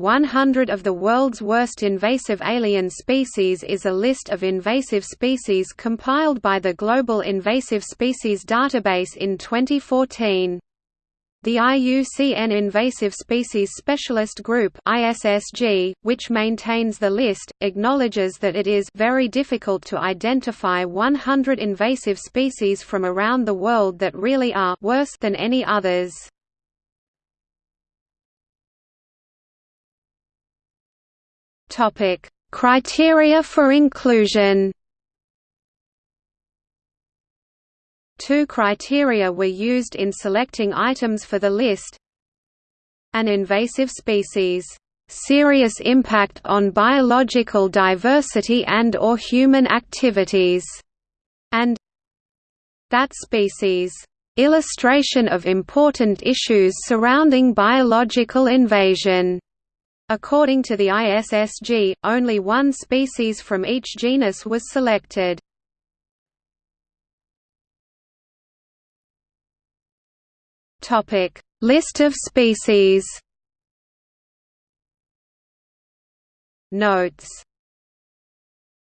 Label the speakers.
Speaker 1: 100 of the world's worst invasive alien species is a list of invasive species compiled by the Global Invasive Species Database in 2014. The IUCN Invasive Species Specialist Group ISSG, which maintains the list, acknowledges that it is very difficult to identify 100 invasive species from around the world that really are worse than any others. Topic: Criteria for inclusion. Two criteria were used in selecting items for the list. An invasive species serious impact on biological diversity and or human activities, and that species illustration of important issues surrounding biological invasion. According to the ISSG, only one species from each genus was selected. List of species Notes